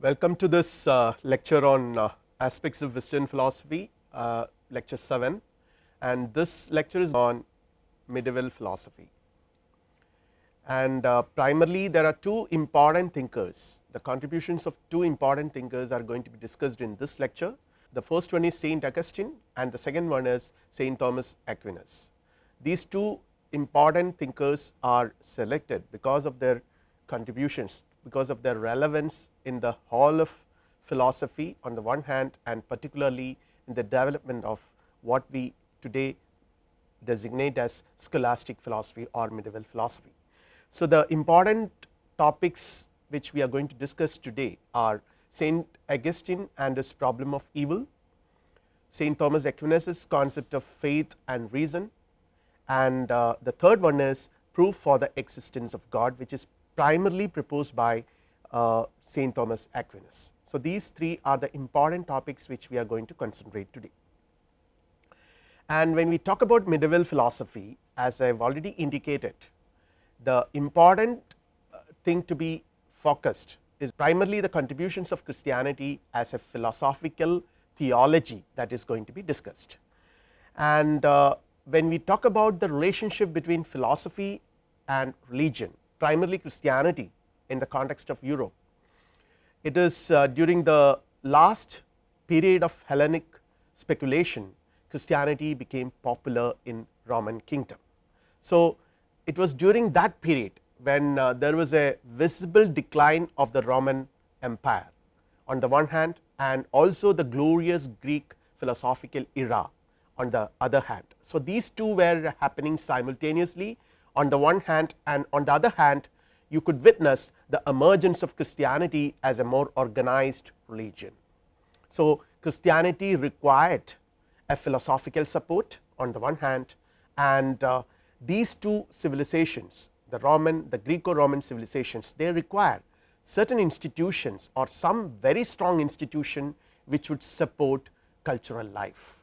Welcome to this uh, lecture on uh, aspects of Western philosophy uh, lecture 7 and this lecture is on medieval philosophy. And uh, primarily there are two important thinkers the contributions of two important thinkers are going to be discussed in this lecture. The first one is Saint Augustine and the second one is Saint Thomas Aquinas. These two important thinkers are selected because of their contributions because of their relevance in the hall of philosophy on the one hand and particularly in the development of what we today designate as scholastic philosophy or medieval philosophy. So, the important topics which we are going to discuss today are Saint Augustine and his problem of evil, Saint Thomas Aquinas concept of faith and reason and uh, the third one is proof for the existence of God which is primarily proposed by uh, Saint Thomas Aquinas. So, these three are the important topics which we are going to concentrate today. And when we talk about medieval philosophy as I have already indicated the important uh, thing to be focused is primarily the contributions of Christianity as a philosophical theology that is going to be discussed. And uh, when we talk about the relationship between philosophy and religion primarily Christianity in the context of Europe. It is uh, during the last period of Hellenic speculation Christianity became popular in Roman kingdom. So, it was during that period when uh, there was a visible decline of the Roman empire on the one hand and also the glorious Greek philosophical era on the other hand. So, these two were happening simultaneously on the one hand and on the other hand you could witness the emergence of Christianity as a more organized religion. So, Christianity required a philosophical support on the one hand and uh, these two civilizations the Roman the Greco Roman civilizations they require certain institutions or some very strong institution which would support cultural life.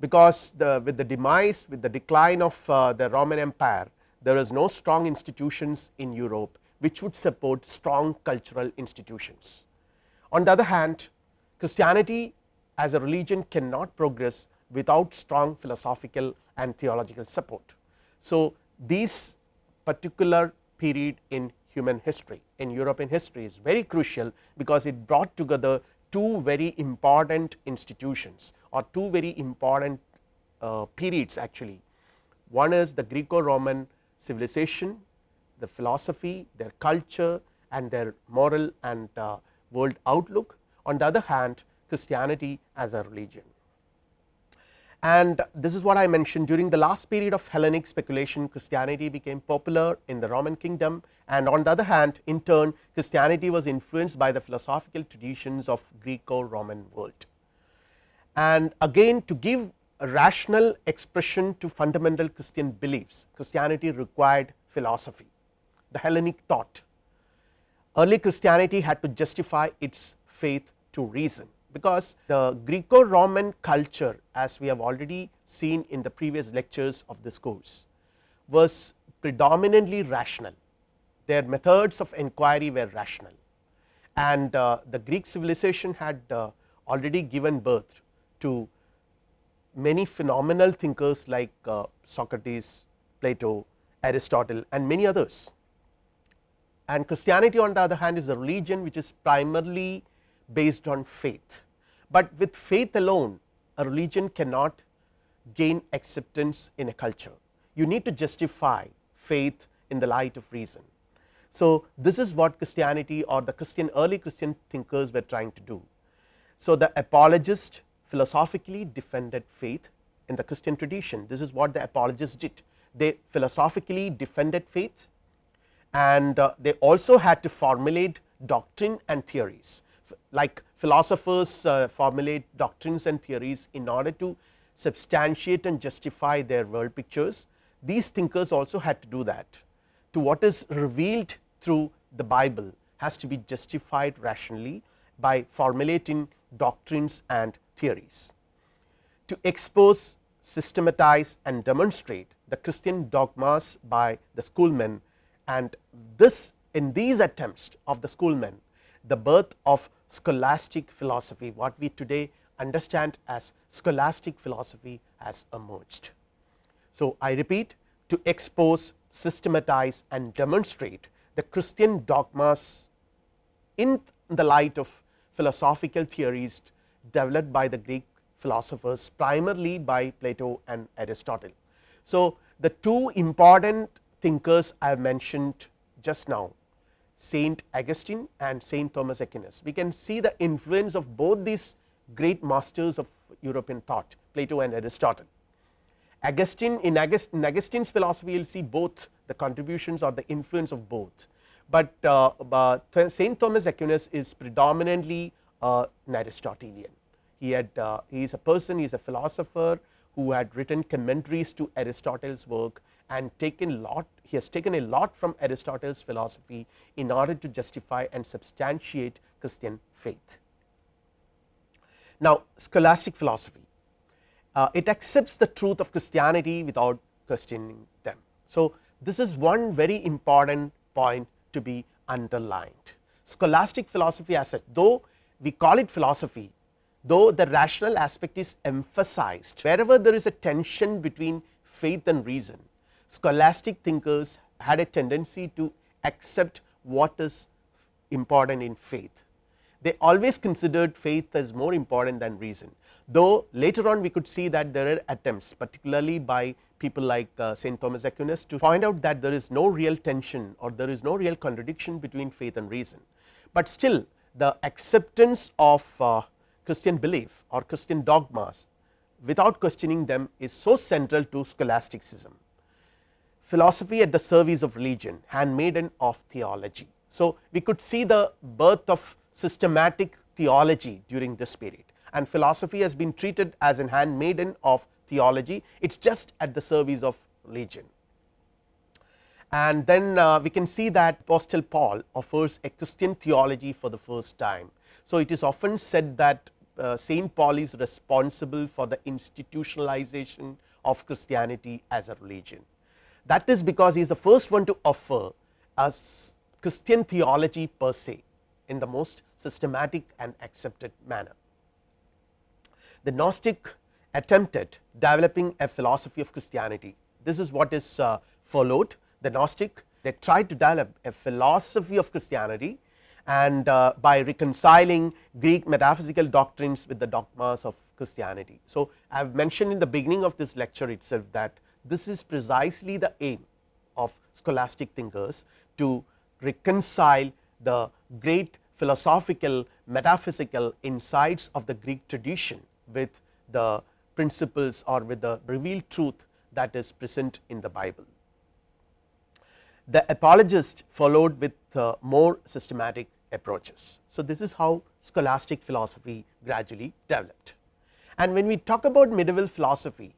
Because the with the demise with the decline of uh, the Roman empire there is no strong institutions in Europe which would support strong cultural institutions. On the other hand Christianity as a religion cannot progress without strong philosophical and theological support. So, this particular period in human history in European history is very crucial because it brought together two very important institutions or two very important uh, periods actually. One is the Greco Roman civilization, the philosophy, their culture and their moral and uh, world outlook. On the other hand Christianity as a religion. And this is what I mentioned during the last period of Hellenic speculation Christianity became popular in the Roman kingdom and on the other hand in turn Christianity was influenced by the philosophical traditions of Greco Roman world. And again to give rational expression to fundamental Christian beliefs Christianity required philosophy. The Hellenic thought. Early Christianity had to justify its faith to reason because the Greco Roman culture as we have already seen in the previous lectures of this course was predominantly rational. Their methods of inquiry were rational. And uh, the Greek civilization had uh, already given birth to many phenomenal thinkers like uh, Socrates, Plato, Aristotle and many others. And Christianity on the other hand is a religion which is primarily based on faith, but with faith alone a religion cannot gain acceptance in a culture. You need to justify faith in the light of reason. So, this is what Christianity or the Christian early Christian thinkers were trying to do. So, the apologist philosophically defended faith in the Christian tradition. This is what the apologists did. They philosophically defended faith and uh, they also had to formulate doctrine and theories. Like philosophers uh, formulate doctrines and theories in order to substantiate and justify their world pictures. These thinkers also had to do that. To what is revealed through the Bible has to be justified rationally by formulating doctrines and theories. To expose systematize and demonstrate the Christian dogmas by the schoolmen and this in these attempts of the schoolmen the birth of scholastic philosophy what we today understand as scholastic philosophy has emerged. So, I repeat to expose systematize and demonstrate the Christian dogmas in the light of philosophical theories developed by the Greek philosophers primarily by Plato and Aristotle. So, the two important thinkers I have mentioned just now Saint Augustine and Saint Thomas Aquinas. We can see the influence of both these great masters of European thought Plato and Aristotle. Augustine in, August, in Augustine's philosophy you will see both the contributions or the influence of both, but uh, Saint Thomas Aquinas is predominantly uh, an Aristotelian. He had uh, he is a person he is a philosopher who had written commentaries to Aristotle's work and taken lot he has taken a lot from Aristotle's philosophy in order to justify and substantiate Christian faith. Now, scholastic philosophy uh, it accepts the truth of Christianity without questioning them. So, this is one very important point to be underlined scholastic philosophy as such though we call it philosophy though the rational aspect is emphasized wherever there is a tension between faith and reason scholastic thinkers had a tendency to accept what is important in faith. They always considered faith as more important than reason, though later on we could see that there are attempts particularly by people like uh, Saint Thomas Aquinas to find out that there is no real tension or there is no real contradiction between faith and reason, but still the acceptance of uh, Christian belief or Christian dogmas without questioning them is so central to scholasticism philosophy at the service of religion handmaiden of theology. So, we could see the birth of systematic theology during this period and philosophy has been treated as an handmaiden of theology it is just at the service of religion. And then uh, we can see that apostle Paul offers a Christian theology for the first time. So, it is often said that uh, Saint Paul is responsible for the institutionalization of Christianity as a religion. That is because he is the first one to offer us Christian theology per se in the most systematic and accepted manner. The Gnostic attempted developing a philosophy of Christianity. This is what is uh, followed. The Gnostic they tried to develop a philosophy of Christianity and uh, by reconciling Greek metaphysical doctrines with the dogmas of Christianity. So, I have mentioned in the beginning of this lecture itself that this is precisely the aim of scholastic thinkers to reconcile the great philosophical metaphysical insights of the Greek tradition with the principles or with the revealed truth that is present in the Bible. The apologist followed with uh, more systematic approaches. So, this is how scholastic philosophy gradually developed and when we talk about medieval philosophy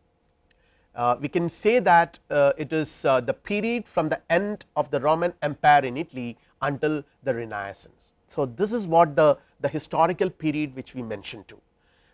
uh, we can say that uh, it is uh, the period from the end of the Roman empire in Italy until the renaissance. So, this is what the, the historical period which we mentioned to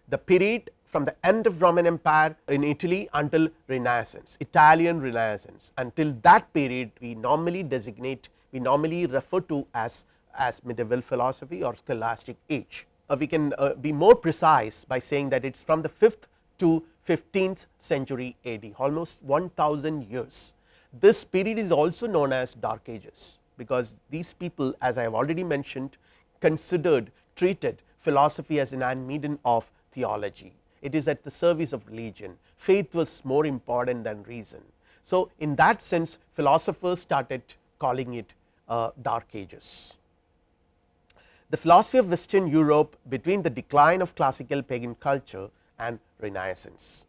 the period from the end of Roman empire in Italy until renaissance Italian renaissance until that period we normally designate we normally refer to as as medieval philosophy or scholastic age. Uh, we can uh, be more precise by saying that it is from the 5th to 15th century AD almost 1000 years. This period is also known as dark ages because these people as I have already mentioned considered treated philosophy as an handmaiden of theology. It is at the service of religion faith was more important than reason. So, in that sense philosophers started calling it uh, dark ages. The philosophy of western Europe between the decline of classical pagan culture and renaissance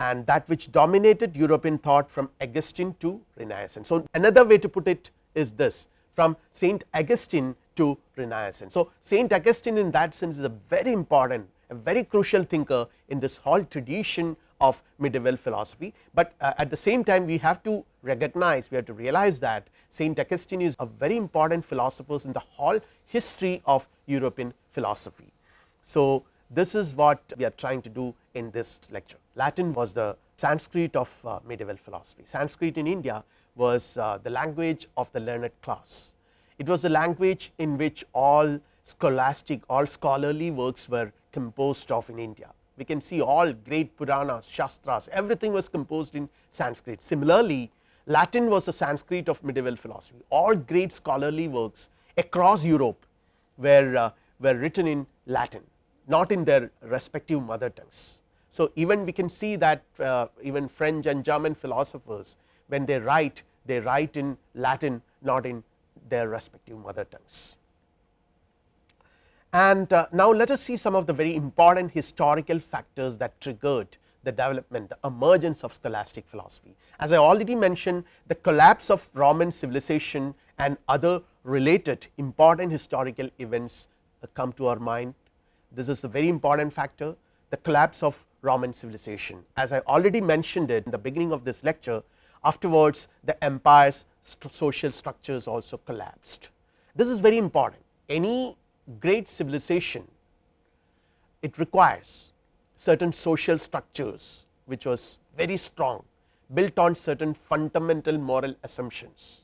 and that which dominated European thought from Augustine to renaissance. So, another way to put it is this from Saint Augustine to renaissance. So, Saint Augustine in that sense is a very important a very crucial thinker in this whole tradition of medieval philosophy, but uh, at the same time we have to recognize we have to realize that Saint Augustine is a very important philosopher in the whole history of European philosophy. So, this is what we are trying to do in this lecture. Latin was the Sanskrit of uh, medieval philosophy. Sanskrit in India was uh, the language of the learned class. It was the language in which all scholastic all scholarly works were composed of in India. We can see all great Puranas, Shastras everything was composed in Sanskrit. Similarly, Latin was the Sanskrit of medieval philosophy all great scholarly works across Europe were, uh, were written in Latin not in their respective mother tongues. So, even we can see that uh, even French and German philosophers when they write they write in Latin not in their respective mother tongues. And uh, now let us see some of the very important historical factors that triggered the development the emergence of scholastic philosophy. As I already mentioned the collapse of Roman civilization and other related important historical events uh, come to our mind. This is a very important factor the collapse of Roman civilization. As I already mentioned it in the beginning of this lecture afterwards the empires st social structures also collapsed. This is very important any great civilization it requires certain social structures which was very strong built on certain fundamental moral assumptions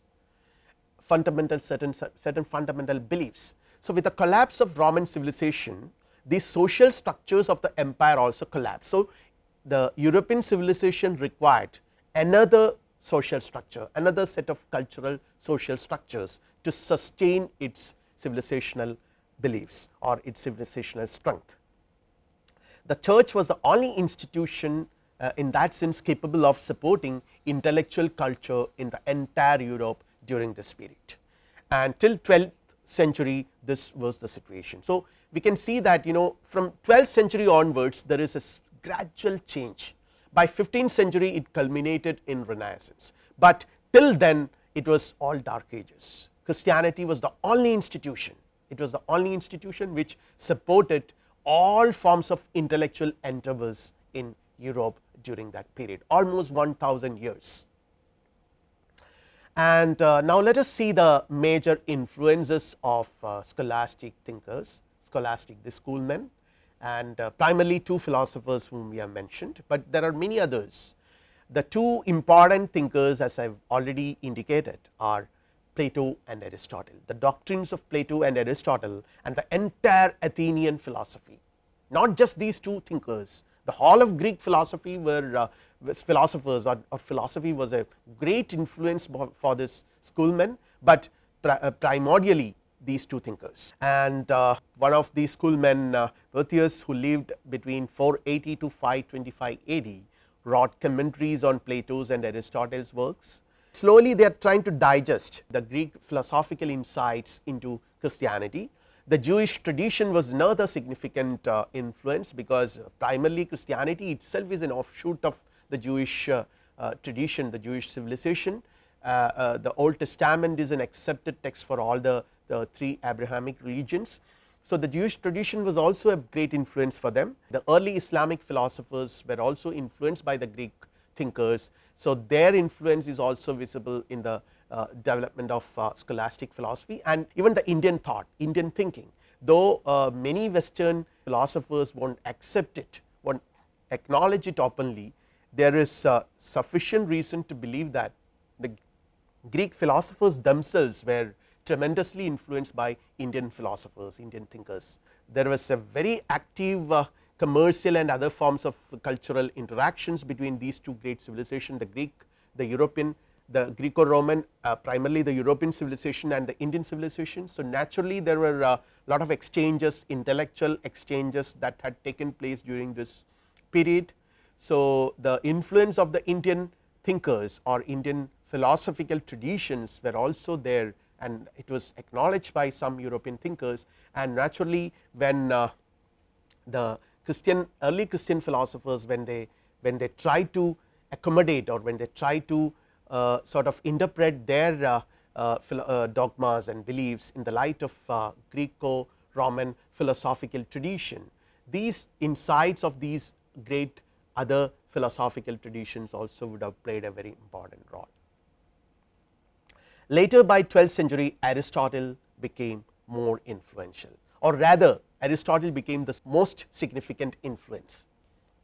fundamental certain certain fundamental beliefs. So, with the collapse of Roman civilization these social structures of the empire also collapsed. So, the European civilization required another social structure another set of cultural social structures to sustain its civilizational beliefs or its civilizational strength. The church was the only institution uh, in that sense capable of supporting intellectual culture in the entire Europe during this period and till 12th century this was the situation. So, we can see that you know from 12th century onwards there is a gradual change. By 15th century it culminated in renaissance, but till then it was all dark ages. Christianity was the only institution. It was the only institution which supported all forms of intellectual endeavors in Europe during that period almost 1000 years. And uh, now let us see the major influences of uh, scholastic thinkers, scholastic the schoolmen and uh, primarily two philosophers whom we have mentioned, but there are many others. The two important thinkers as I have already indicated are Plato and Aristotle, the doctrines of Plato and Aristotle and the entire Athenian philosophy, not just these two thinkers, the whole of Greek philosophy were uh, philosophers. Or, or, philosophy was a great influence for this schoolmen, but uh, primordially these two thinkers. And uh, one of these schoolmen uh, who lived between 480 to 525 AD wrote commentaries on Plato's and Aristotle's works. Slowly they are trying to digest the Greek philosophical insights into Christianity. The Jewish tradition was another significant uh, influence because primarily Christianity itself is an offshoot of the Jewish uh, uh, tradition the Jewish civilization. Uh, the Old Testament is an accepted text for all the, the three Abrahamic religions. So, the Jewish tradition was also a great influence for them the early Islamic philosophers were also influenced by the Greek thinkers so, their influence is also visible in the uh, development of uh, scholastic philosophy and even the Indian thought Indian thinking though uh, many western philosophers will not accept it will not acknowledge it openly there is uh, sufficient reason to believe that the Greek philosophers themselves were tremendously influenced by Indian philosophers Indian thinkers. There was a very active uh, commercial and other forms of cultural interactions between these two great civilizations the Greek, the European, the Greco Roman uh, primarily the European civilization and the Indian civilization. So, naturally there were a uh, lot of exchanges intellectual exchanges that had taken place during this period. So, the influence of the Indian thinkers or Indian philosophical traditions were also there and it was acknowledged by some European thinkers and naturally when uh, the Christian early Christian philosophers when they when they try to accommodate or when they try to uh, sort of interpret their uh, uh, uh dogmas and beliefs in the light of uh, Greco Roman philosophical tradition. These insights of these great other philosophical traditions also would have played a very important role. Later by 12th century Aristotle became more influential or rather Aristotle became the most significant influence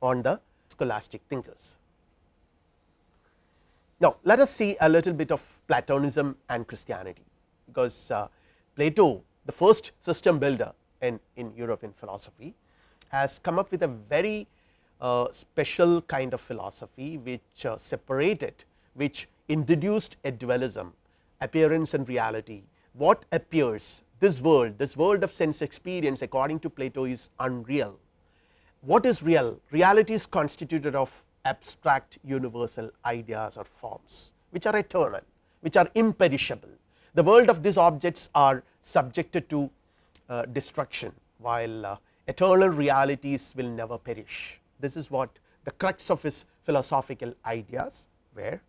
on the scholastic thinkers. Now, let us see a little bit of Platonism and Christianity, because uh, Plato the first system builder in, in European philosophy has come up with a very special kind of philosophy which uh, separated which introduced a dualism appearance and reality. What appears? This world this world of sense experience according to Plato is unreal. What is real? Reality is constituted of abstract universal ideas or forms which are eternal which are imperishable. The world of these objects are subjected to uh, destruction while uh, eternal realities will never perish this is what the crux of his philosophical ideas were.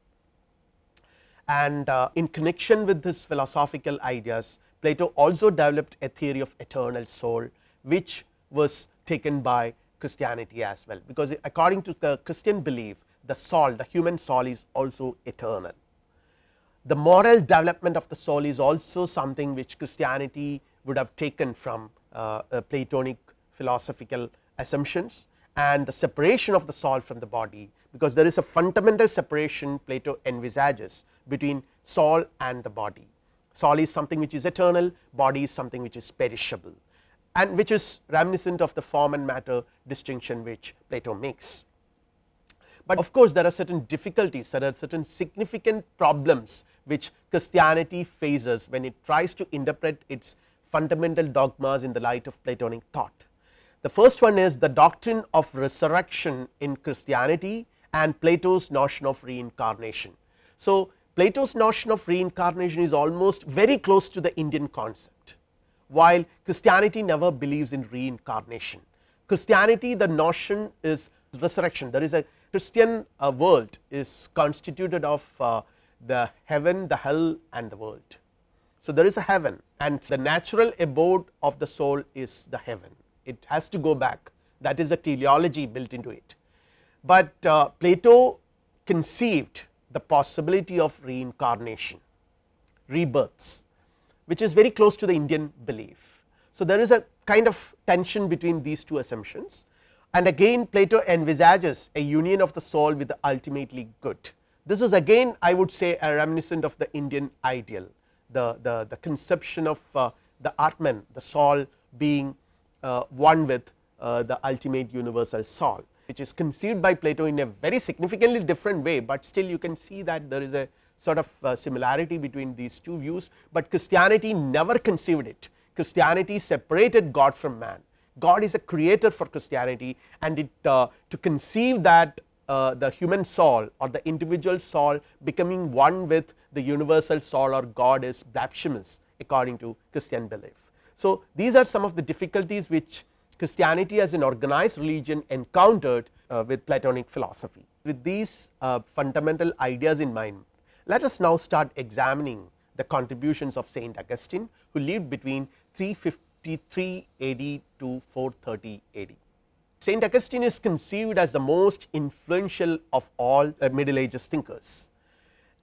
And uh, in connection with this philosophical ideas Plato also developed a theory of eternal soul which was taken by Christianity as well. Because according to the Christian belief the soul the human soul is also eternal. The moral development of the soul is also something which Christianity would have taken from uh, Platonic philosophical assumptions and the separation of the soul from the body because there is a fundamental separation Plato envisages between soul and the body. Soul is something which is eternal, body is something which is perishable and which is reminiscent of the form and matter distinction which Plato makes. But of course, there are certain difficulties, there are certain significant problems which Christianity faces when it tries to interpret its fundamental dogmas in the light of Platonic thought. The first one is the doctrine of resurrection in Christianity and Plato's notion of reincarnation. So, Plato's notion of reincarnation is almost very close to the Indian concept, while Christianity never believes in reincarnation. Christianity the notion is resurrection there is a Christian uh, world is constituted of uh, the heaven the hell and the world. So, there is a heaven and the natural abode of the soul is the heaven it has to go back that is the teleology built into it. But uh, Plato conceived the possibility of reincarnation rebirths which is very close to the Indian belief. So, there is a kind of tension between these two assumptions and again Plato envisages a union of the soul with the ultimately good. This is again I would say a reminiscent of the Indian ideal the, the, the conception of uh, the Atman the soul being one with uh, the ultimate universal soul which is conceived by Plato in a very significantly different way, but still you can see that there is a sort of uh, similarity between these two views, but Christianity never conceived it. Christianity separated God from man. God is a creator for Christianity and it uh, to conceive that uh, the human soul or the individual soul becoming one with the universal soul or God is blasphemous according to Christian belief. So, these are some of the difficulties which Christianity as an organized religion encountered uh, with Platonic philosophy. With these uh, fundamental ideas in mind, let us now start examining the contributions of Saint Augustine who lived between 353 AD to 430 AD. Saint Augustine is conceived as the most influential of all uh, middle ages thinkers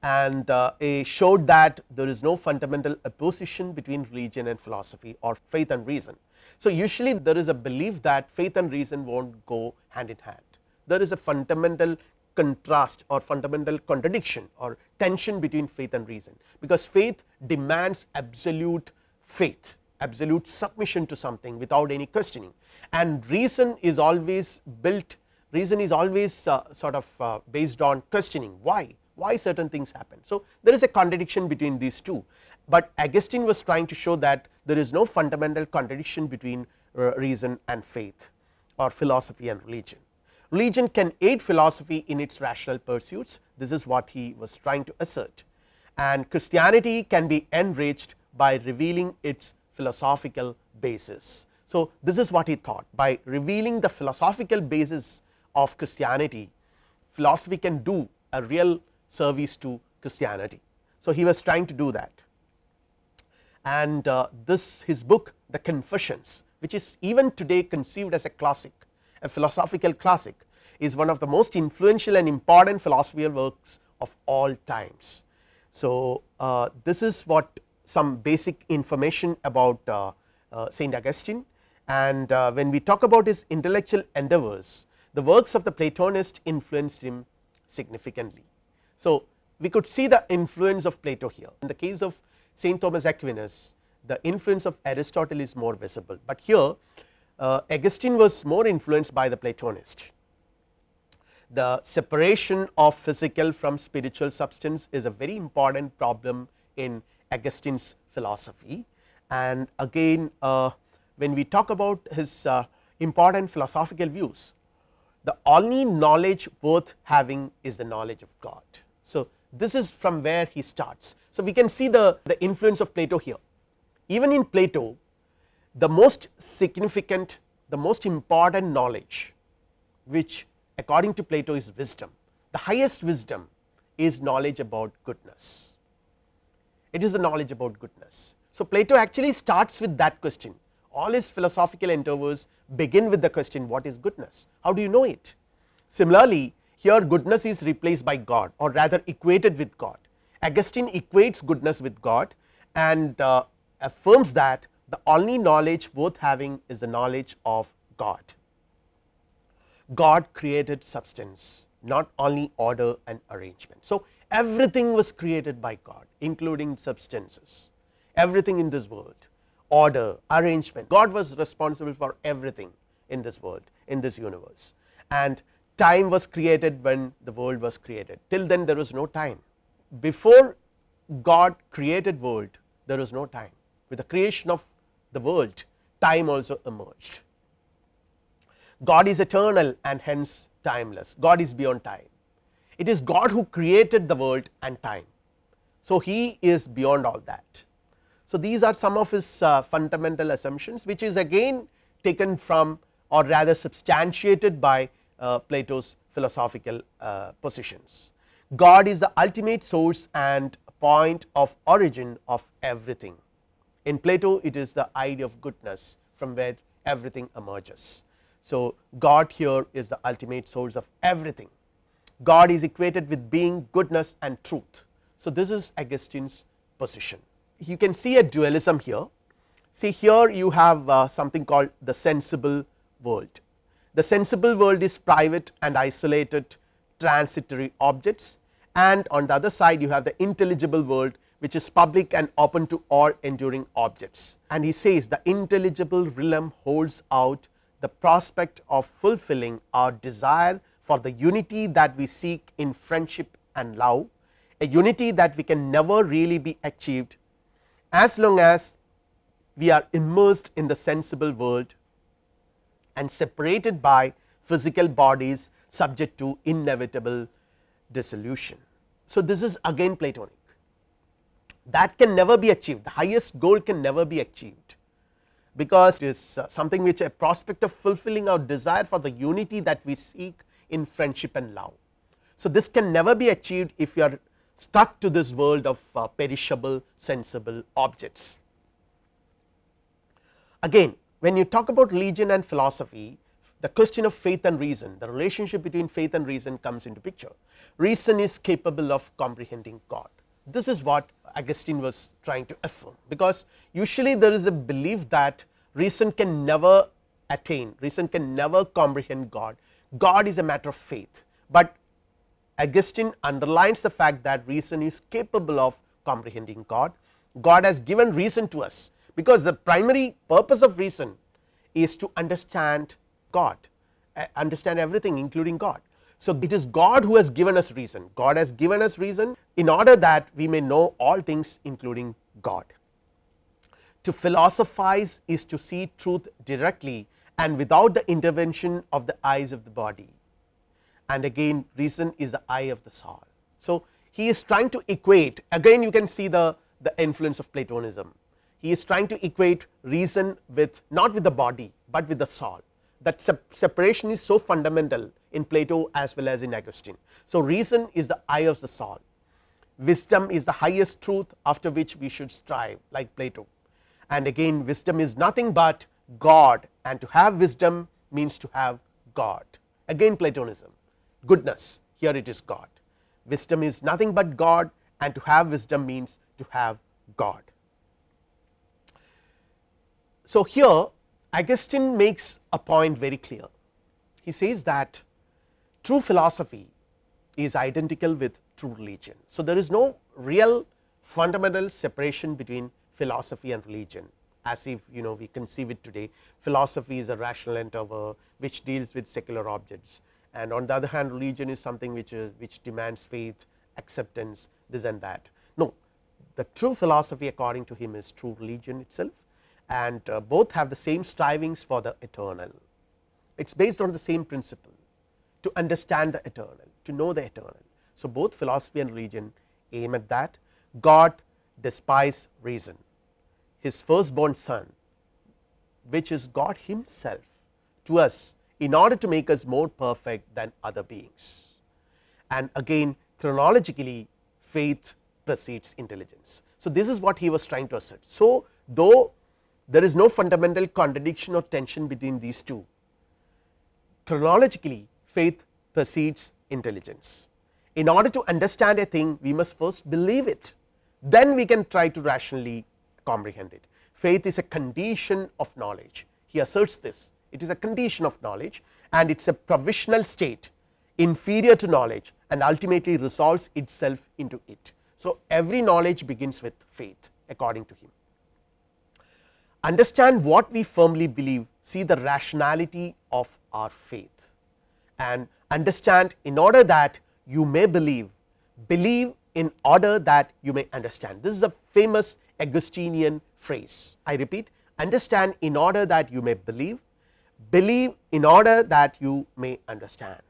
and uh, showed that there is no fundamental opposition between religion and philosophy or faith and reason. So, usually there is a belief that faith and reason will not go hand in hand. There is a fundamental contrast or fundamental contradiction or tension between faith and reason because faith demands absolute faith absolute submission to something without any questioning. And reason is always built reason is always uh, sort of uh, based on questioning. Why why certain things happen. So, there is a contradiction between these two, but Augustine was trying to show that there is no fundamental contradiction between uh, reason and faith or philosophy and religion. Religion can aid philosophy in its rational pursuits this is what he was trying to assert and Christianity can be enriched by revealing its philosophical basis. So, this is what he thought by revealing the philosophical basis of Christianity philosophy can do a real service to Christianity. So, he was trying to do that and uh, this his book the confessions which is even today conceived as a classic a philosophical classic is one of the most influential and important philosophical works of all times. So, uh, this is what some basic information about uh, uh, Saint Augustine and uh, when we talk about his intellectual endeavors the works of the Platonist influenced him significantly. So, we could see the influence of Plato here in the case of Saint Thomas Aquinas the influence of Aristotle is more visible, but here uh, Augustine was more influenced by the Platonist. The separation of physical from spiritual substance is a very important problem in Augustine's philosophy and again uh, when we talk about his uh, important philosophical views the only knowledge worth having is the knowledge of God. So, this is from where he starts. So, we can see the, the influence of Plato here. Even in Plato the most significant the most important knowledge which according to Plato is wisdom the highest wisdom is knowledge about goodness. It is the knowledge about goodness. So, Plato actually starts with that question. All his philosophical endeavors begin with the question what is goodness? How do you know it? Similarly here goodness is replaced by God or rather equated with God Augustine equates goodness with God and uh, affirms that the only knowledge worth having is the knowledge of God. God created substance not only order and arrangement. So, everything was created by God including substances everything in this world order arrangement God was responsible for everything in this world in this universe and time was created when the world was created till then there was no time before God created world there was no time with the creation of the world time also emerged. God is eternal and hence timeless God is beyond time it is God who created the world and time. So, he is beyond all that. So, these are some of his uh, fundamental assumptions which is again taken from or rather substantiated by Plato's philosophical uh, positions. God is the ultimate source and point of origin of everything in Plato it is the idea of goodness from where everything emerges. So, God here is the ultimate source of everything God is equated with being goodness and truth. So, this is Augustine's position you can see a dualism here see here you have uh, something called the sensible world the sensible world is private and isolated transitory objects. And on the other side you have the intelligible world which is public and open to all enduring objects. And he says the intelligible realm holds out the prospect of fulfilling our desire for the unity that we seek in friendship and love a unity that we can never really be achieved as long as we are immersed in the sensible world and separated by physical bodies subject to inevitable dissolution. So, this is again Platonic that can never be achieved the highest goal can never be achieved because it is uh, something which a prospect of fulfilling our desire for the unity that we seek in friendship and love. So, this can never be achieved if you are stuck to this world of uh, perishable sensible objects. Again when you talk about religion and philosophy the question of faith and reason the relationship between faith and reason comes into picture. Reason is capable of comprehending God. This is what Augustine was trying to affirm. Because usually there is a belief that reason can never attain reason can never comprehend God. God is a matter of faith. But Augustine underlines the fact that reason is capable of comprehending God. God has given reason to us because the primary purpose of reason is to understand God understand everything including God so, it is God who has given us reason, God has given us reason in order that we may know all things including God. To philosophize is to see truth directly and without the intervention of the eyes of the body and again reason is the eye of the soul. So, he is trying to equate again you can see the, the influence of Platonism, he is trying to equate reason with not with the body, but with the soul. That separation is so fundamental in Plato as well as in Augustine. So, reason is the eye of the soul, wisdom is the highest truth after which we should strive like Plato. And again wisdom is nothing but God and to have wisdom means to have God. Again Platonism. Goodness here it is God. Wisdom is nothing but God and to have wisdom means to have God. So, here Augustine makes a point very clear he says that true philosophy is identical with true religion. So, there is no real fundamental separation between philosophy and religion as if you know we conceive it today philosophy is a rational endeavor which deals with secular objects and on the other hand religion is something which is which demands faith acceptance this and that. No the true philosophy according to him is true religion itself and uh, both have the same strivings for the eternal it is based on the same principle to understand the eternal to know the eternal. So, both philosophy and religion aim at that God despise reason his firstborn son which is God himself to us in order to make us more perfect than other beings and again chronologically faith precedes intelligence. So, this is what he was trying to assert. So, though there is no fundamental contradiction or tension between these two chronologically faith precedes intelligence. In order to understand a thing we must first believe it then we can try to rationally comprehend it. Faith is a condition of knowledge he asserts this it is a condition of knowledge and it is a provisional state inferior to knowledge and ultimately resolves itself into it. So, every knowledge begins with faith according to him. Understand what we firmly believe see the rationality of our faith. And understand in order that you may believe believe in order that you may understand. This is a famous Augustinian phrase. I repeat understand in order that you may believe believe in order that you may understand.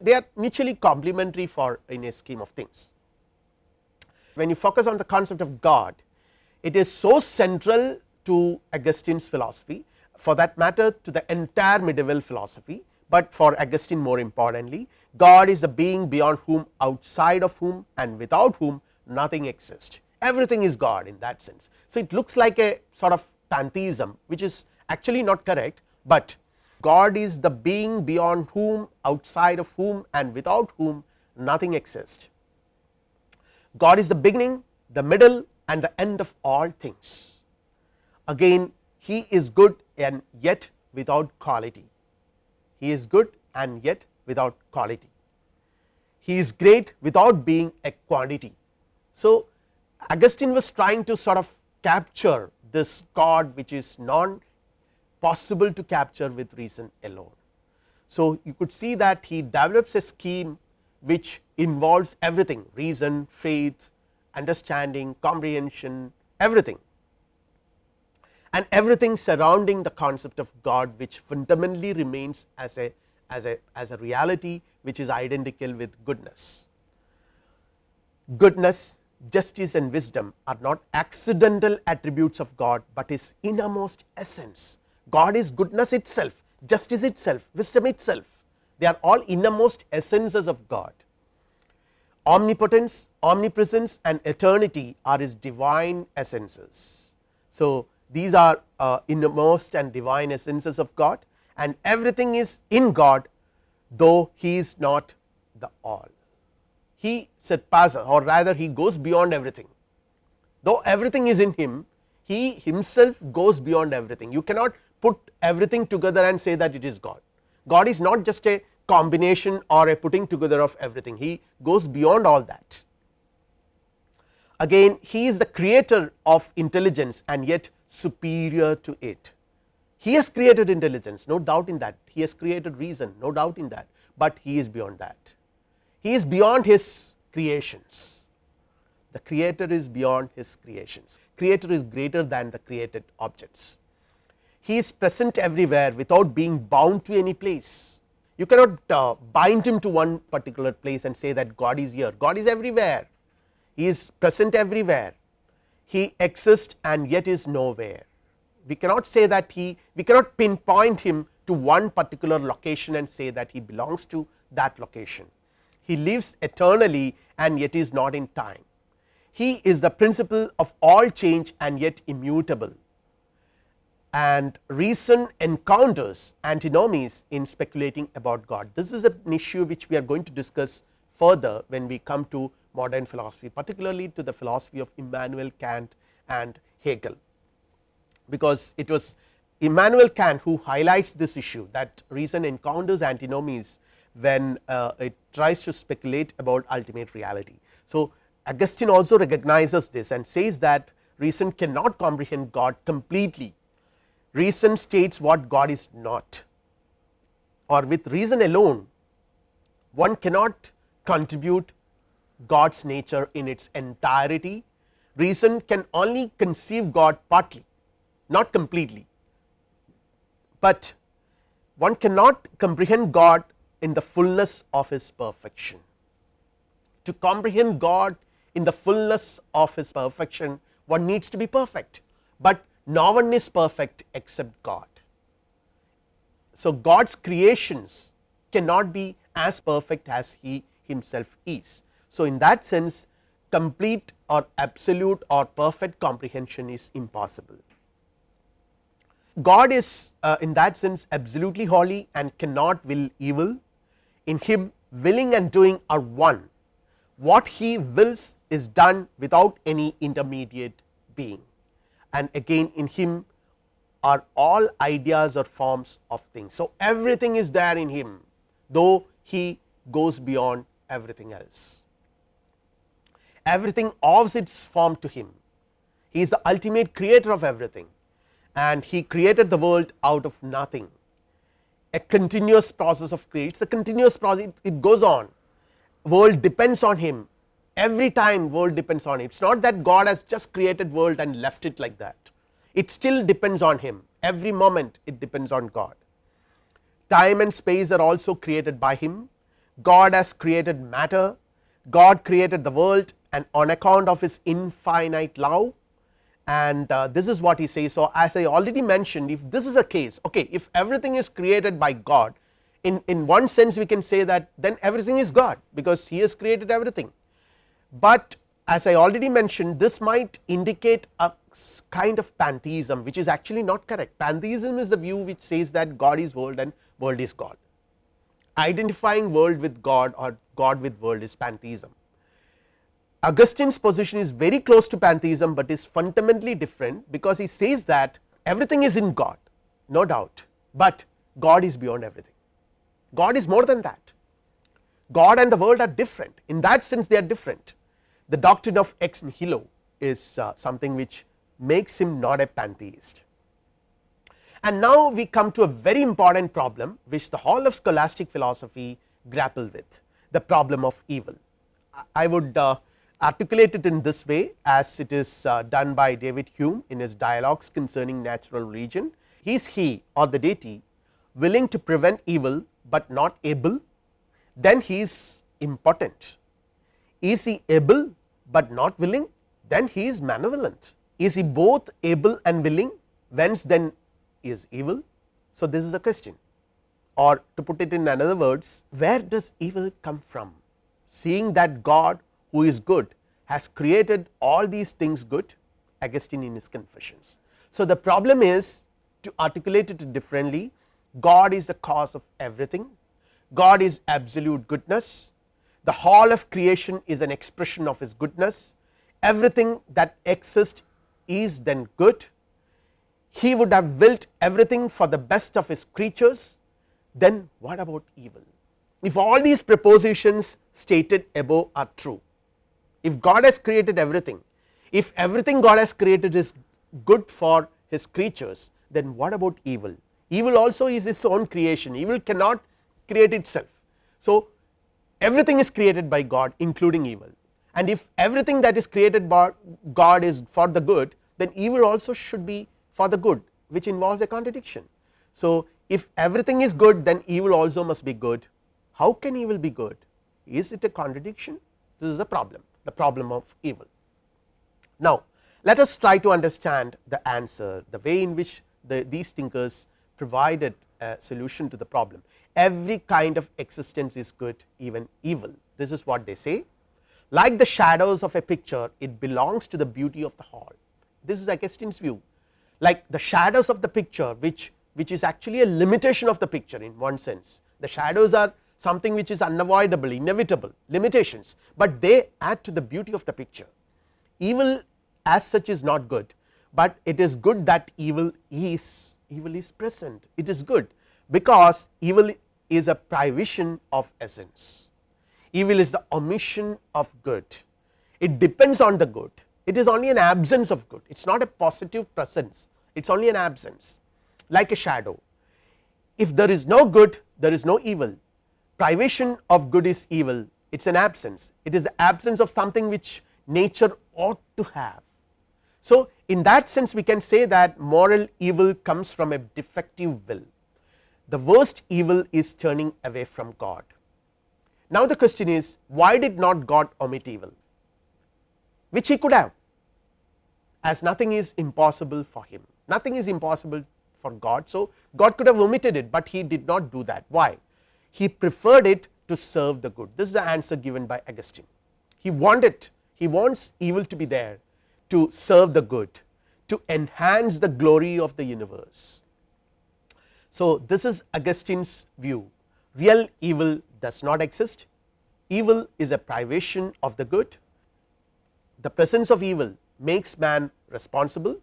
They are mutually complementary for in a scheme of things. When you focus on the concept of God it is so central to Augustine's philosophy for that matter to the entire medieval philosophy, but for Augustine more importantly God is the being beyond whom outside of whom and without whom nothing exists everything is God in that sense. So, it looks like a sort of pantheism which is actually not correct, but God is the being beyond whom outside of whom and without whom nothing exists. God is the beginning the middle and the end of all things again he is good and yet without quality he is good and yet without quality he is great without being a quantity. So, Augustine was trying to sort of capture this God which is non possible to capture with reason alone. So, you could see that he develops a scheme which involves everything reason, faith, understanding, comprehension everything and everything surrounding the concept of God which fundamentally remains as a as a as a reality which is identical with goodness. Goodness justice and wisdom are not accidental attributes of God, but his innermost essence. God is goodness itself, justice itself, wisdom itself, they are all innermost essences of God. Omnipotence, omnipresence and eternity are his divine essences. So, these are uh, innermost and divine essences of God and everything is in God though he is not the all he surpasses or rather he goes beyond everything though everything is in him he himself goes beyond everything you cannot put everything together and say that it is God. God is not just a combination or a putting together of everything he goes beyond all that. Again he is the creator of intelligence and yet superior to it. He has created intelligence no doubt in that. He has created reason no doubt in that, but he is beyond that. He is beyond his creations. The creator is beyond his creations. Creator is greater than the created objects. He is present everywhere without being bound to any place. You cannot uh, bind him to one particular place and say that God is here. God is everywhere. He is present everywhere he exists and yet is nowhere we cannot say that he we cannot pinpoint him to one particular location and say that he belongs to that location he lives eternally and yet is not in time. He is the principle of all change and yet immutable and reason encounters antinomies in speculating about God. This is an issue which we are going to discuss further when we come to modern philosophy particularly to the philosophy of Immanuel Kant and Hegel, because it was Immanuel Kant who highlights this issue that reason encounters antinomies when uh, it tries to speculate about ultimate reality. So, Augustine also recognizes this and says that reason cannot comprehend God completely. Reason states what God is not or with reason alone one cannot contribute God's nature in its entirety. Reason can only conceive God partly not completely, but one cannot comprehend God in the fullness of his perfection. To comprehend God in the fullness of his perfection one needs to be perfect, but no one is perfect except God. So, God's creations cannot be as perfect as he himself is. So, in that sense complete or absolute or perfect comprehension is impossible. God is uh, in that sense absolutely holy and cannot will evil in him willing and doing are one what he wills is done without any intermediate being and again in him are all ideas or forms of things. So, everything is there in him though he goes beyond everything else everything owes its form to him. He is the ultimate creator of everything and he created the world out of nothing. A continuous process of create it's a continuous process it, it goes on. World depends on him. Every time world depends on him. It is not that God has just created world and left it like that. It still depends on him. Every moment it depends on God. Time and space are also created by him. God has created matter. God created the world and on account of his infinite love. And uh, this is what he says. So, as I already mentioned if this is a case okay if everything is created by God in, in one sense we can say that then everything is God because he has created everything, but as I already mentioned this might indicate a kind of pantheism which is actually not correct. Pantheism is the view which says that God is world and world is God. Identifying world with God or God with world is pantheism Augustine's position is very close to pantheism, but is fundamentally different because he says that everything is in God no doubt, but God is beyond everything. God is more than that. God and the world are different. In that sense they are different. The doctrine of ex nihilo is uh, something which makes him not a pantheist. And now we come to a very important problem which the whole of scholastic philosophy grapple with the problem of evil. I would uh, articulate it in this way as it is uh, done by David Hume in his dialogues concerning natural religion. Is he or the deity willing to prevent evil, but not able then he is impotent. Is he able, but not willing then he is malevolent. Is he both able and willing whence then is evil. So, this is a question or to put it in another words where does evil come from seeing that God who is good has created all these things good Augustine in his confessions. So, the problem is to articulate it differently God is the cause of everything, God is absolute goodness, the whole of creation is an expression of his goodness, everything that exists is then good, he would have built everything for the best of his creatures, then what about evil? If all these propositions stated above are true, if God has created everything if everything God has created is good for his creatures then what about evil? Evil also is its own creation. Evil cannot create itself. So everything is created by God including evil. And if everything that is created by God is for the good then evil also should be for the good which involves a contradiction. So if everything is good then evil also must be good. How can evil be good? Is it a contradiction? This is a problem the problem of evil. Now, let us try to understand the answer the way in which the, these thinkers provided a solution to the problem. Every kind of existence is good even evil. This is what they say. Like the shadows of a picture it belongs to the beauty of the whole this is Augustine's view. Like the shadows of the picture which which is actually a limitation of the picture in one sense. The shadows are something which is unavoidable inevitable limitations, but they add to the beauty of the picture. Evil as such is not good, but it is good that evil is evil is present. It is good because evil is a privation of essence. Evil is the omission of good. It depends on the good. It is only an absence of good. It is not a positive presence. It is only an absence. Like a shadow. If there is no good there is no evil privation of good is evil. It is an absence. It is the absence of something which nature ought to have. So, in that sense we can say that moral evil comes from a defective will. The worst evil is turning away from God. Now the question is why did not God omit evil? Which he could have. As nothing is impossible for him. Nothing is impossible for God. So, God could have omitted it, but he did not do that. Why he preferred it to serve the good. This is the answer given by Augustine. He wanted he wants evil to be there to serve the good to enhance the glory of the universe. So, this is Augustine's view. Real evil does not exist. Evil is a privation of the good. The presence of evil makes man responsible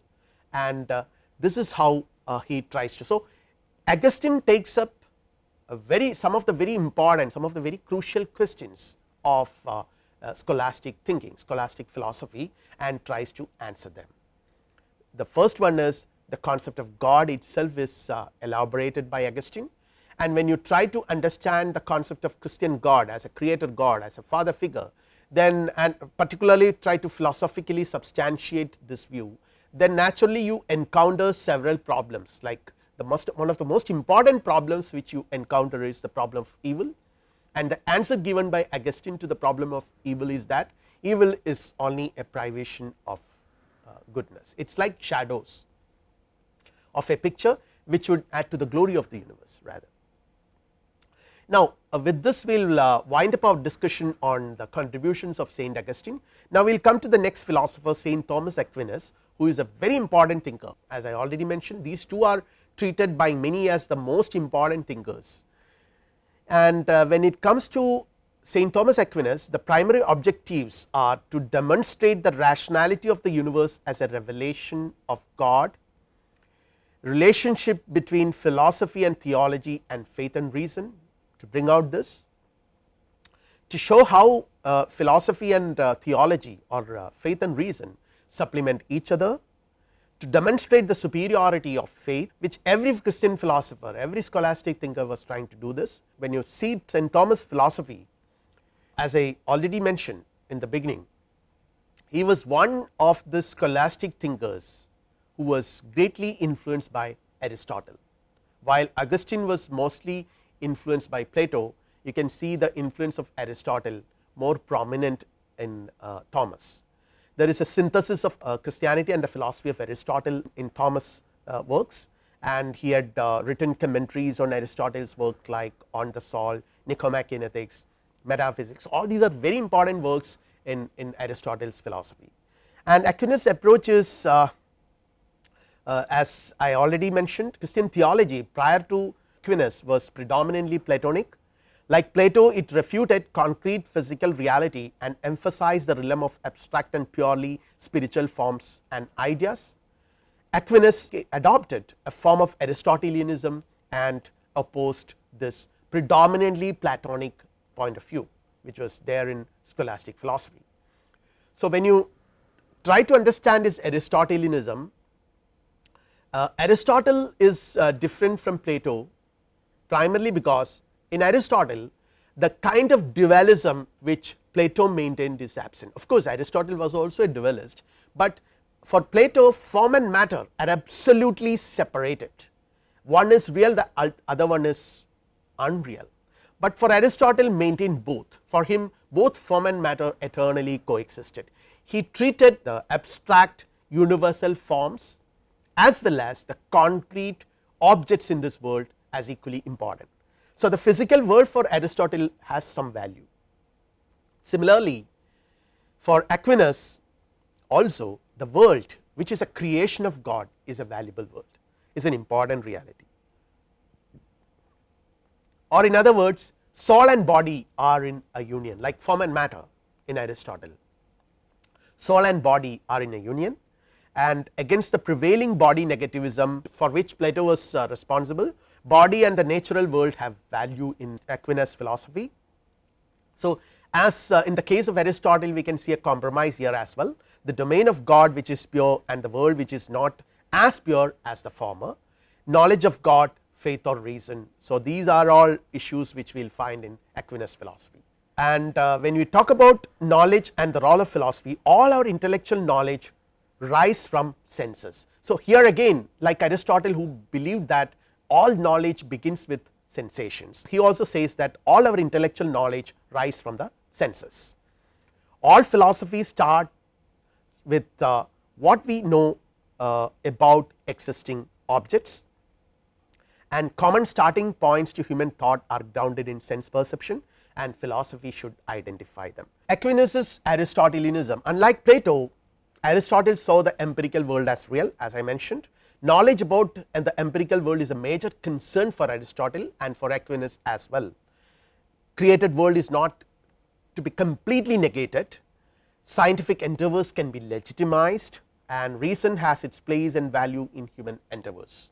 and uh, this is how uh, he tries to. So, Augustine takes up very some of the very important some of the very crucial questions of uh, uh, scholastic thinking scholastic philosophy and tries to answer them. The first one is the concept of God itself is uh, elaborated by Augustine and when you try to understand the concept of Christian God as a creator God as a father figure then and particularly try to philosophically substantiate this view then naturally you encounter several problems like the most one of the most important problems which you encounter is the problem of evil and the answer given by Augustine to the problem of evil is that evil is only a privation of uh, goodness it is like shadows of a picture which would add to the glory of the universe rather. Now uh, with this we will uh, wind up our discussion on the contributions of Saint Augustine. Now we will come to the next philosopher Saint Thomas Aquinas who is a very important thinker as I already mentioned these two are treated by many as the most important thinkers. And uh, when it comes to Saint Thomas Aquinas the primary objectives are to demonstrate the rationality of the universe as a revelation of God relationship between philosophy and theology and faith and reason to bring out this to show how uh, philosophy and uh, theology or uh, faith and reason supplement each other to demonstrate the superiority of faith which every Christian philosopher every scholastic thinker was trying to do this when you see St. Thomas philosophy as I already mentioned in the beginning he was one of the scholastic thinkers who was greatly influenced by Aristotle while Augustine was mostly influenced by Plato you can see the influence of Aristotle more prominent in uh, Thomas there is a synthesis of uh, Christianity and the philosophy of Aristotle in Thomas uh, works. And he had uh, written commentaries on Aristotle's work like on the Soul, Nicomachean Ethics, Metaphysics. All these are very important works in, in Aristotle's philosophy. And Aquinas approaches uh, uh, as I already mentioned Christian theology prior to Aquinas was predominantly Platonic like Plato it refuted concrete physical reality and emphasized the realm of abstract and purely spiritual forms and ideas. Aquinas adopted a form of Aristotelianism and opposed this predominantly Platonic point of view which was there in scholastic philosophy. So, when you try to understand his Aristotelianism uh, Aristotle is uh, different from Plato primarily because in Aristotle the kind of dualism which Plato maintained is absent. Of course Aristotle was also a dualist, but for Plato form and matter are absolutely separated. One is real the other one is unreal, but for Aristotle maintained both. For him both form and matter eternally coexisted. He treated the abstract universal forms as well as the concrete objects in this world as equally important so, the physical world for Aristotle has some value. Similarly, for Aquinas also the world which is a creation of God is a valuable world is an important reality or in other words soul and body are in a union like form and matter in Aristotle soul and body are in a union and against the prevailing body negativism for which Plato was uh, responsible body and the natural world have value in Aquinas philosophy. So, as uh, in the case of Aristotle we can see a compromise here as well the domain of God which is pure and the world which is not as pure as the former knowledge of God faith or reason. So, these are all issues which we will find in Aquinas philosophy and uh, when we talk about knowledge and the role of philosophy all our intellectual knowledge rise from senses. So, here again like Aristotle who believed that all knowledge begins with sensations he also says that all our intellectual knowledge rise from the senses. All philosophies start with uh, what we know uh, about existing objects and common starting points to human thought are grounded in sense perception and philosophy should identify them. Aquinas' Aristotelianism unlike Plato Aristotle saw the empirical world as real as I mentioned knowledge about and the empirical world is a major concern for Aristotle and for Aquinas as well. Created world is not to be completely negated scientific endeavors can be legitimized and reason has its place and value in human endeavors,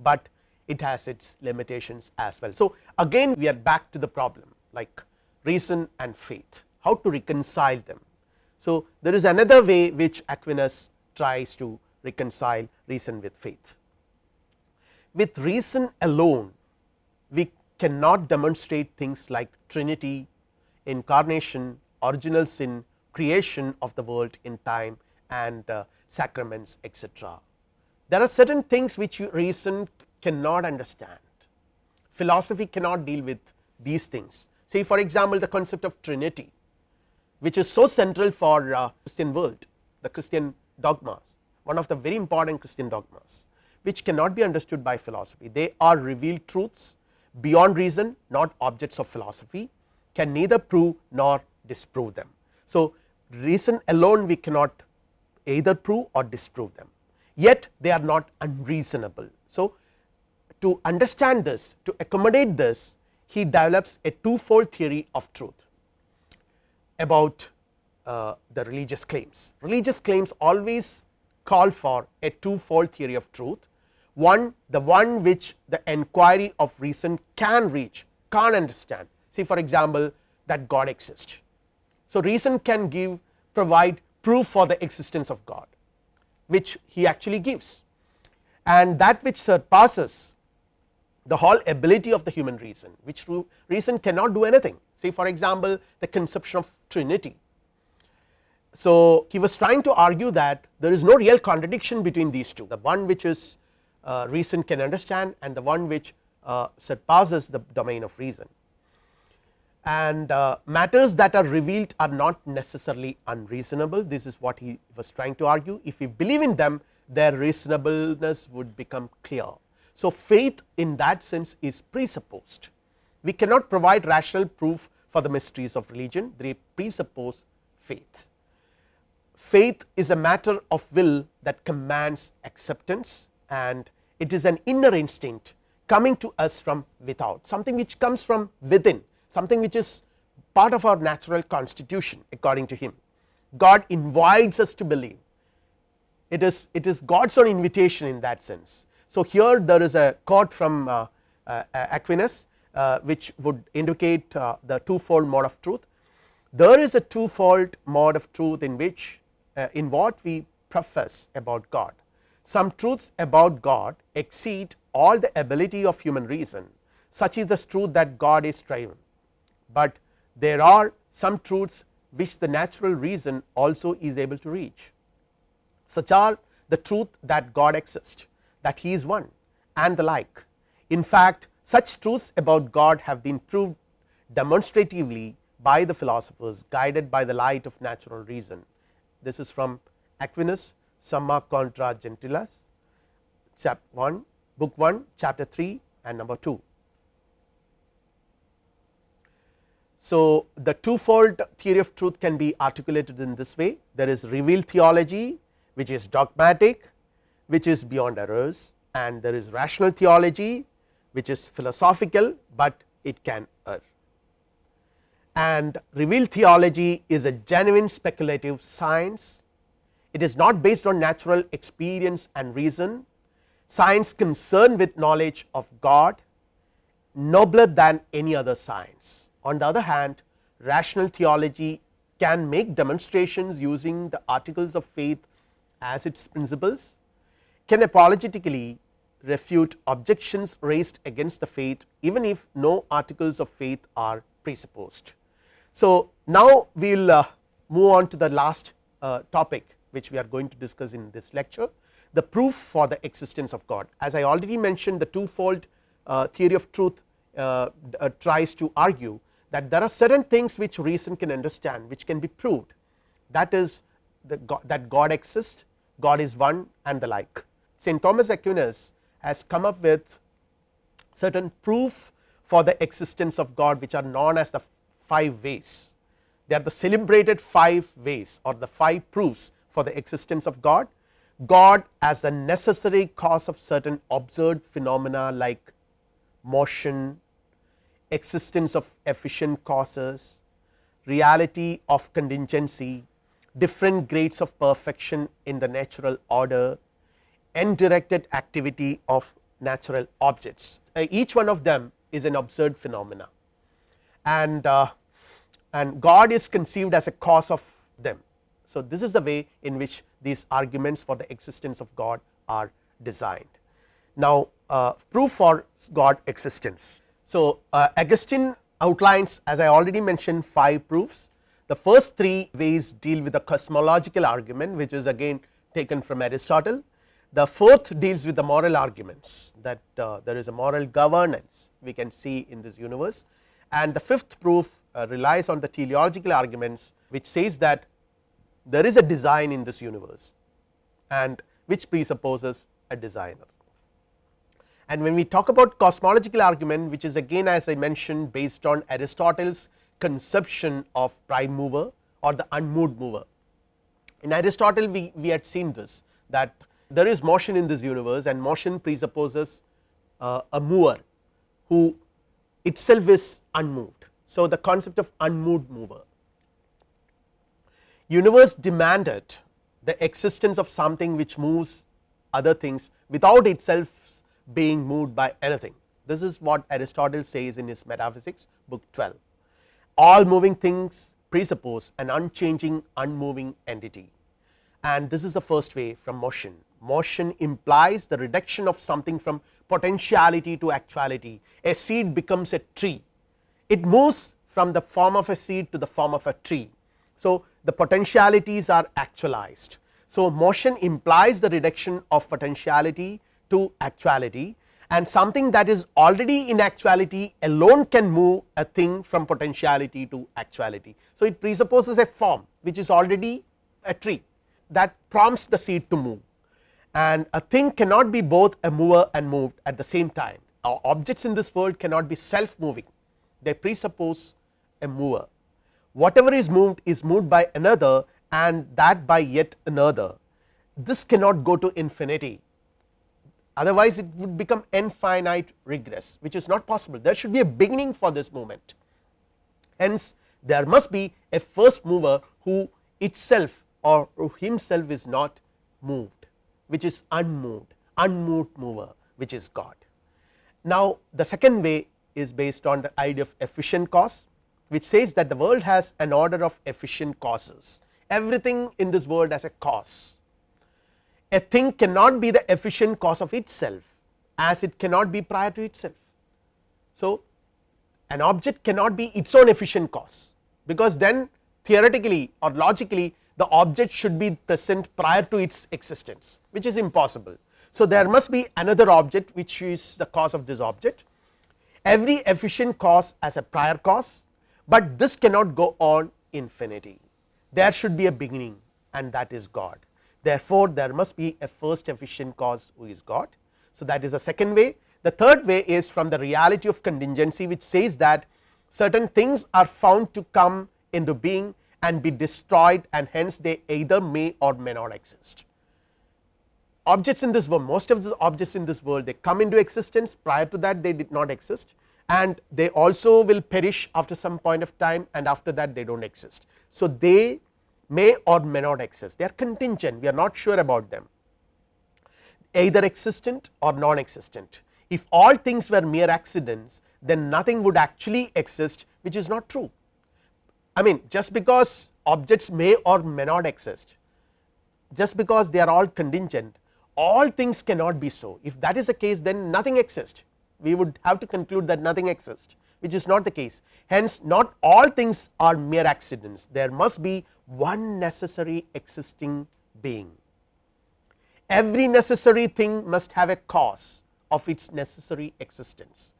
but it has its limitations as well. So, again we are back to the problem like reason and faith how to reconcile them. So, there is another way which Aquinas tries to reconcile reason with faith. With reason alone we cannot demonstrate things like trinity, incarnation, original sin, creation of the world in time and uh, sacraments etc. There are certain things which reason cannot understand philosophy cannot deal with these things say for example the concept of trinity which is so central for uh, Christian world the Christian dogmas one of the very important Christian dogmas which cannot be understood by philosophy they are revealed truths beyond reason not objects of philosophy can neither prove nor disprove them. So, reason alone we cannot either prove or disprove them yet they are not unreasonable. So, to understand this to accommodate this he develops a twofold theory of truth about uh, the religious claims. Religious claims always call for a twofold theory of truth. One the one which the enquiry of reason can reach can understand. See for example that God exists. So, reason can give provide proof for the existence of God which he actually gives. And that which surpasses the whole ability of the human reason which reason cannot do anything. Say for example the conception of trinity so, he was trying to argue that there is no real contradiction between these two. The one which is uh, reason can understand and the one which uh, surpasses the domain of reason. And uh, matters that are revealed are not necessarily unreasonable. This is what he was trying to argue. If we believe in them their reasonableness would become clear. So, faith in that sense is presupposed. We cannot provide rational proof for the mysteries of religion. They presuppose faith faith is a matter of will that commands acceptance and it is an inner instinct coming to us from without something which comes from within something which is part of our natural constitution according to him. God invites us to believe. It is it is God's own invitation in that sense. So, here there is a quote from uh, uh, Aquinas uh, which would indicate uh, the twofold mode of truth. There is a twofold mode of truth in which uh, in what we profess about God. Some truths about God exceed all the ability of human reason such is the truth that God is triune, but there are some truths which the natural reason also is able to reach such are the truth that God exists that he is one and the like. In fact, such truths about God have been proved demonstratively by the philosophers guided by the light of natural reason this is from Aquinas Summa contra Gentiles chap 1 book 1 chapter 3 and number 2. So, the twofold theory of truth can be articulated in this way there is revealed theology which is dogmatic which is beyond errors and there is rational theology which is philosophical, but it can err and revealed theology is a genuine speculative science it is not based on natural experience and reason science concerned with knowledge of God nobler than any other science. On the other hand rational theology can make demonstrations using the articles of faith as its principles, can apologetically refute objections raised against the faith even if no articles of faith are presupposed. So, now we will uh, move on to the last uh, topic which we are going to discuss in this lecture the proof for the existence of God. As I already mentioned the twofold uh, theory of truth uh, uh, tries to argue that there are certain things which reason can understand which can be proved that is God, that God exists, God is one and the like. St. Thomas Aquinas has come up with certain proof for the existence of God which are known as the five ways. They are the celebrated five ways or the five proofs for the existence of God. God as the necessary cause of certain observed phenomena like motion, existence of efficient causes, reality of contingency, different grades of perfection in the natural order, end directed activity of natural objects. Uh, each one of them is an observed phenomena and uh, and God is conceived as a cause of them. So, this is the way in which these arguments for the existence of God are designed. Now, uh, proof for God existence. So, uh, Augustine outlines as I already mentioned 5 proofs. The first 3 ways deal with the cosmological argument which is again taken from Aristotle. The fourth deals with the moral arguments that uh, there is a moral governance we can see in this universe and the fifth proof uh, relies on the teleological arguments which says that there is a design in this universe and which presupposes a designer. And when we talk about cosmological argument which is again as I mentioned based on Aristotle's conception of prime mover or the unmoved mover. In Aristotle we, we had seen this that there is motion in this universe and motion presupposes uh, a mover who itself is unmoved. So, the concept of unmoved mover universe demanded the existence of something which moves other things without itself being moved by anything. This is what Aristotle says in his metaphysics book 12. All moving things presuppose an unchanging unmoving entity and this is the first way from motion. Motion implies the reduction of something from potentiality to actuality. A seed becomes a tree, it moves from the form of a seed to the form of a tree. So, the potentialities are actualized. So, motion implies the reduction of potentiality to actuality and something that is already in actuality alone can move a thing from potentiality to actuality. So, it presupposes a form which is already a tree that prompts the seed to move and a thing cannot be both a mover and moved at the same time. Our objects in this world cannot be self moving, they presuppose a mover. Whatever is moved is moved by another and that by yet another. This cannot go to infinity. Otherwise it would become infinite regress which is not possible. There should be a beginning for this movement hence there must be a first mover who itself or himself is not moved which is unmoved unmoved mover which is God. Now, the second way is based on the idea of efficient cause which says that the world has an order of efficient causes everything in this world has a cause. A thing cannot be the efficient cause of itself as it cannot be prior to itself. So, an object cannot be its own efficient cause because then theoretically or logically the object should be present prior to its existence which is impossible. So, there must be another object which is the cause of this object every efficient cause as a prior cause but this cannot go on infinity there should be a beginning and that is God therefore, there must be a first efficient cause who is God. So, that is the second way the third way is from the reality of contingency which says that certain things are found to come into being and be destroyed and hence they either may or may not exist. Objects in this world most of the objects in this world they come into existence prior to that they did not exist and they also will perish after some point of time and after that they do not exist. So, they may or may not exist they are contingent we are not sure about them either existent or non existent. If all things were mere accidents then nothing would actually exist which is not true I mean just because objects may or may not exist just because they are all contingent all things cannot be so. If that is the case then nothing exists. We would have to conclude that nothing exists which is not the case. Hence not all things are mere accidents. There must be one necessary existing being. Every necessary thing must have a cause of its necessary existence.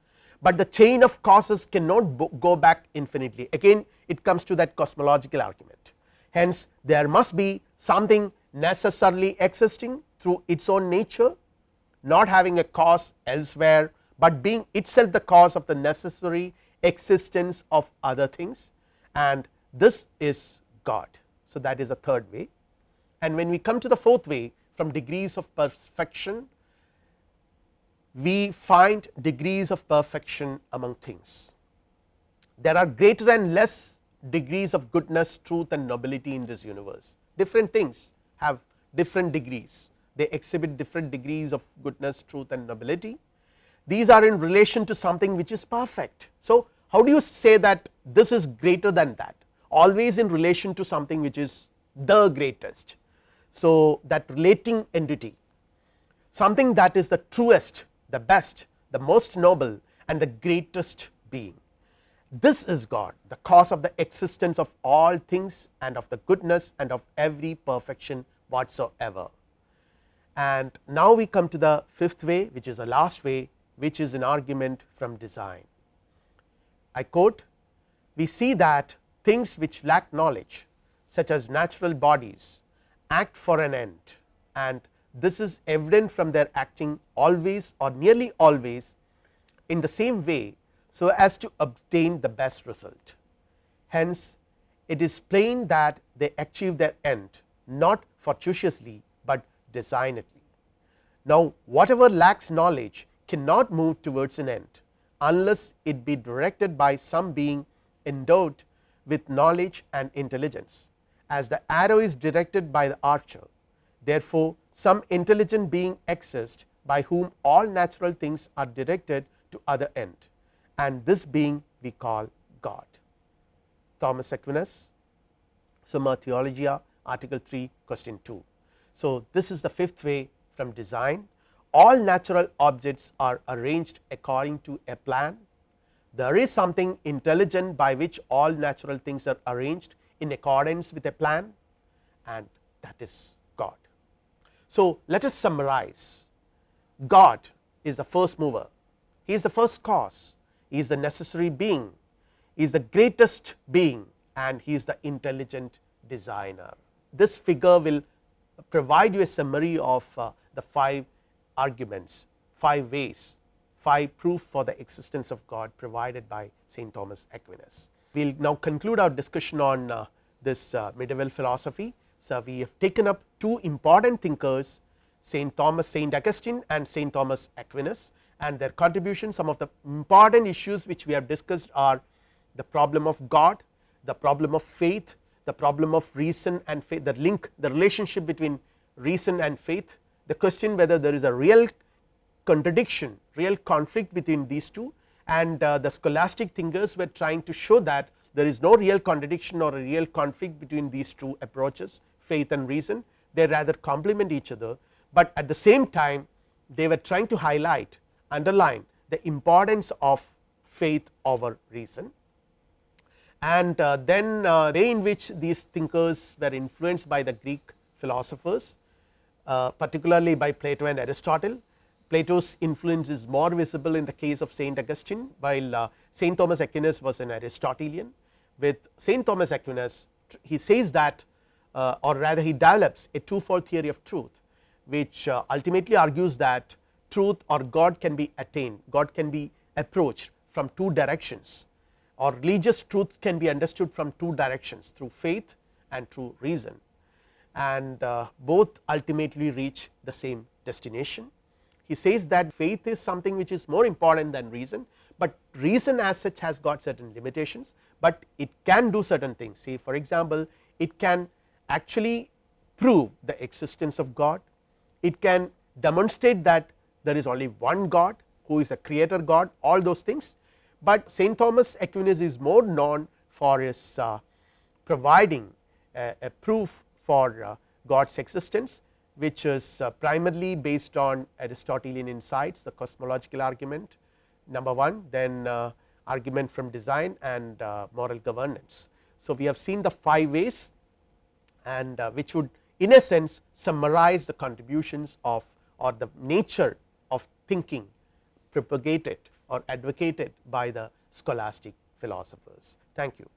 But the chain of causes cannot go back infinitely. Again it comes to that cosmological argument hence there must be something necessarily existing through its own nature not having a cause elsewhere, but being itself the cause of the necessary existence of other things and this is God. So, that is a third way and when we come to the fourth way from degrees of perfection we find degrees of perfection among things. There are greater and less degrees of goodness, truth and nobility in this universe. Different things have different degrees. They exhibit different degrees of goodness truth and nobility. These are in relation to something which is perfect. So, how do you say that this is greater than that? Always in relation to something which is the greatest. So, that relating entity something that is the truest the best the most noble and the greatest being this is God the cause of the existence of all things and of the goodness and of every perfection whatsoever and now we come to the fifth way which is the last way which is an argument from design. I quote we see that things which lack knowledge such as natural bodies act for an end and this is evident from their acting always or nearly always in the same way so as to obtain the best result. Hence, it is plain that they achieve their end not fortuitously, but designedly. Now, whatever lacks knowledge cannot move towards an end unless it be directed by some being endowed with knowledge and intelligence as the arrow is directed by the archer. Therefore, some intelligent being exists by whom all natural things are directed to other end and this being we call God. Thomas Aquinas Summa Theologia article 3 question 2. So, this is the fifth way from design all natural objects are arranged according to a plan there is something intelligent by which all natural things are arranged in accordance with a plan and that is God. So, let us summarize God is the first mover he is the first cause is the necessary being is the greatest being and he is the intelligent designer. This figure will provide you a summary of uh, the five arguments, five ways, five proof for the existence of God provided by St. Thomas Aquinas. We will now conclude our discussion on uh, this uh, medieval philosophy. So, we have taken up two important thinkers St. Thomas St. Augustine and St. Thomas Aquinas and their contribution. Some of the important issues which we have discussed are the problem of God, the problem of faith, the problem of reason and faith the link the relationship between reason and faith the question whether there is a real contradiction real conflict between these two. And uh, the scholastic thinkers were trying to show that there is no real contradiction or a real conflict between these two approaches faith and reason. They rather complement each other, but at the same time they were trying to highlight underline the importance of faith over reason and uh, then uh, way in which these thinkers were influenced by the Greek philosophers uh, particularly by Plato and Aristotle. Plato's influence is more visible in the case of Saint Augustine while uh, Saint Thomas Aquinas was an Aristotelian with Saint Thomas Aquinas he says that uh, or rather he develops a twofold theory of truth which uh, ultimately argues that truth or God can be attained God can be approached from two directions. Or religious truth can be understood from two directions through faith and through reason. And uh, both ultimately reach the same destination. He says that faith is something which is more important than reason, but reason as such has got certain limitations, but it can do certain things. Say for example, it can actually prove the existence of God, it can demonstrate that there is only one God who is a creator God all those things, but Saint Thomas Aquinas is more known for his uh, providing a, a proof for uh, God's existence which is uh, primarily based on Aristotelian insights the cosmological argument number 1 then uh, argument from design and uh, moral governance. So, we have seen the 5 ways and uh, which would in a sense summarize the contributions of or the nature thinking propagated or advocated by the scholastic philosophers. Thank you.